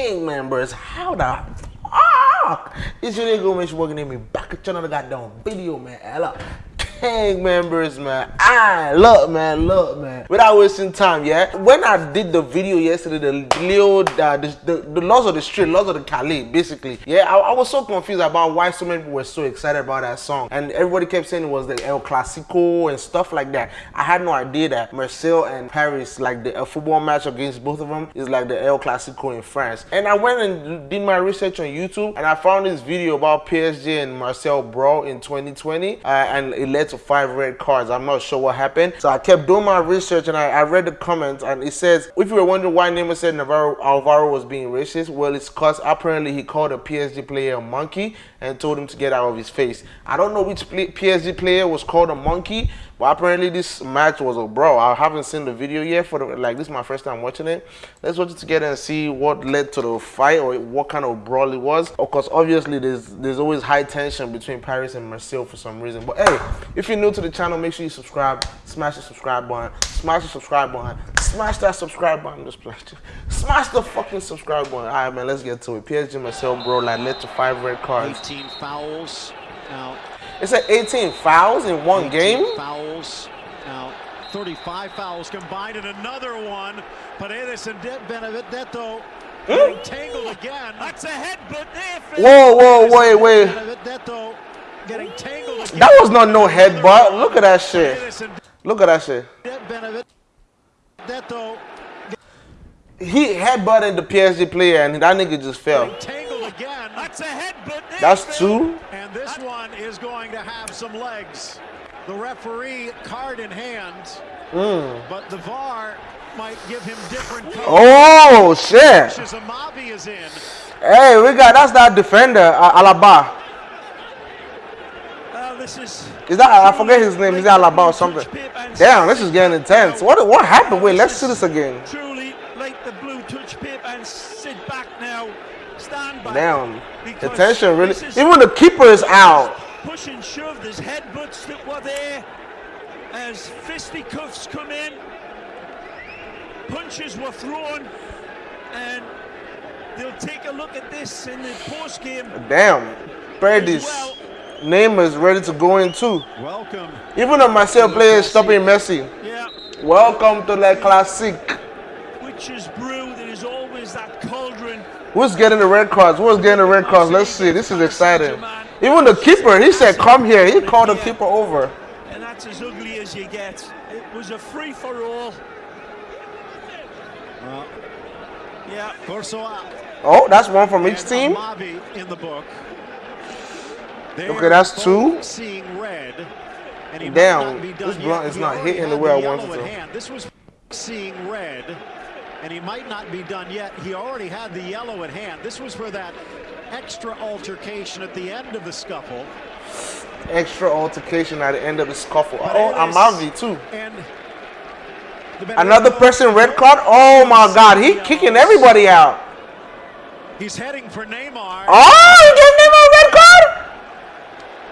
king members. How the fuck? It's your nigga. She's working in me back at another goddamn video, man. Hello gang members, man. I look, man, look, man. Without wasting time, yeah. When I did the video yesterday, the Leo, uh, the, the, the laws of the street, laws of the Cali, basically, yeah, I, I, was so confused about why so many people were so excited about that song, and everybody kept saying it was the El Clasico and stuff like that. I had no idea that Marseille and Paris, like the football match against both of them, is like the El Clasico in France. And I went and did my research on YouTube, and I found this video about PSG and Marseille brawl in 2020, uh, and it led to five red cards. I'm not sure what happened. So I kept doing my research and I, I read the comments and it says, if you were wondering why Neymar said Navarro, Alvaro was being racist, well, it's because apparently he called a PSG player a monkey and told him to get out of his face. I don't know which PSG player was called a monkey, but apparently this match was a bro. I haven't seen the video yet for the, like this is my first time watching it. Let's watch it together and see what led to the fight or what kind of brawl it was. Of course, obviously there's there's always high tension between Paris and Marseille for some reason. But hey, if you're new to the channel, make sure you subscribe, smash the subscribe button, smash the subscribe button, smash that subscribe button, just smash the fucking subscribe button. All right, man, let's get to it. PSG Marseille bro like led to five red cards. 18 fouls. Now it's at 18 fouls in one game. Fouls. Now 35 fouls combined in another one. Paredes and Benedetto hmm? getting tangled again. That's a headbutt. Whoa, whoa, wait, wait. Benedetto getting tangled again. That was not no headbutt. Look at that shit. Look at that shit. He headbutted the PSG player and that nigga just fell. That's a headbutt. That's two. And this one is going to have some legs. The referee card in hand, mm. but the VAR might give him different colors. Oh shit! Hey, we got that's that defender, uh, Alaba. This is. Is that I forget his name? Is that Alaba or something? Damn, this is getting intense. What what happened? Wait, let's see this again. Truly, like the blue touch pip and sit back now. Stand back. Damn. The tension really. Even the keeper is out. Push and shove. There's headbutts that were there as fisticuffs come in. Punches were thrown, and they'll take a look at this in the post game. Damn. Paredes. Well. Name is ready to go in too. Welcome. Even though myself players stopping Messi. Yeah. Welcome to the classic. Which is brew. There is always that cauldron Who's getting the red cards? Who's getting the red cards? Let's see. This is exciting. Even the keeper, he said, come here. He called the keeper over. And that's as ugly as you get. It was a free-for-all. Uh, yeah, Kurzawa. Oh, that's one from each team? in the book. Okay, that's two. Seeing red. Damn, this blunt is not hitting the way I wanted to. This was seeing red and he might not be done yet. He already had the yellow at hand. This was for that extra altercation at the end of the scuffle. Extra altercation at the end of the scuffle. But oh, Amavi too. And Another person red card? Oh my god, he kicking everybody out. He's heading for Neymar. Oh, he gave Neymar a red card?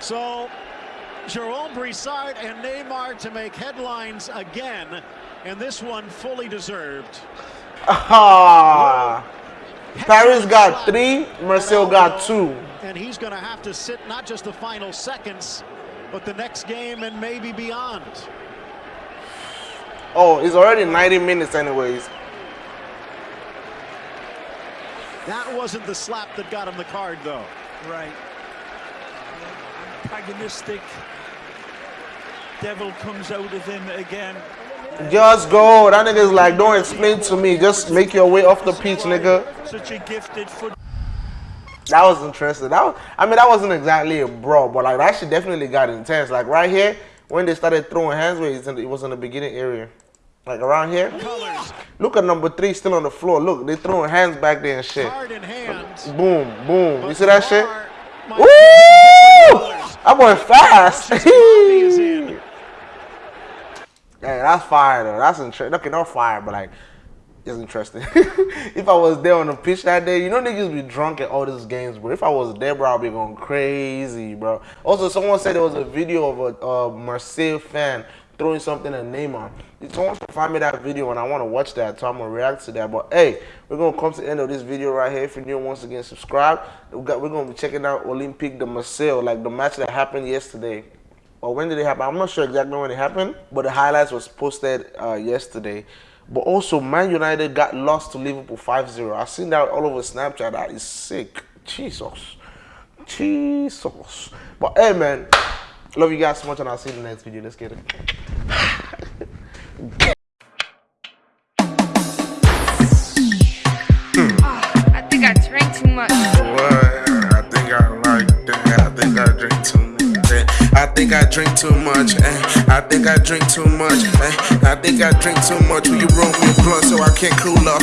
So, Jerome Brisard and Neymar to make headlines again, and this one fully deserved. Ah. Paris got three, Marseille got two. And he's going to have to sit not just the final seconds, but the next game and maybe beyond. Oh, it's already 90 minutes anyways. That wasn't the slap that got him the card, though. Right. Antagonistic. Devil comes out of him again. Just go. That nigga's like, don't explain to me. Just make your way off the pitch, nigga. Such a gifted foot. That was interesting. That was, I mean, that wasn't exactly a brawl, but like that shit definitely got intense. Like right here, when they started throwing hands, where it was in the beginning area. Like around here. Colors. Look at number three still on the floor. Look, they throwing hands back there and shit. Boom, boom. But you see that shit? Woo! I'm going fast. Yeah, that's fire though. That's interesting. Okay, not fire, but like it's interesting. if I was there on the pitch that day, you know niggas be drunk at all these games, but if I was there, bro, I'd be going crazy, bro. Also, someone said there was a video of a uh, Marseille fan throwing something at Neymar. Someone find me that video and I want to watch that, so I'm gonna react to that. But hey, we're gonna come to the end of this video right here. If you're new, once again, subscribe. We got, we're gonna be checking out Olympique de Marseille, like the match that happened yesterday. Or when did it happen? I'm not sure exactly when it happened, but the highlights was posted uh, yesterday. But also, Man United got lost to Liverpool 5-0. I've seen that all over Snapchat. That is sick. Jesus. Jesus. But hey, man, love you guys so much, and I'll see you in the next video. Let's get it. I think I drank too much. I think I like that. I think I drink too much. Eh. I think I drink too much. Eh. I think I drink too much. Eh. I think I drink too much. Will you roll me a blunt so I can't cool off?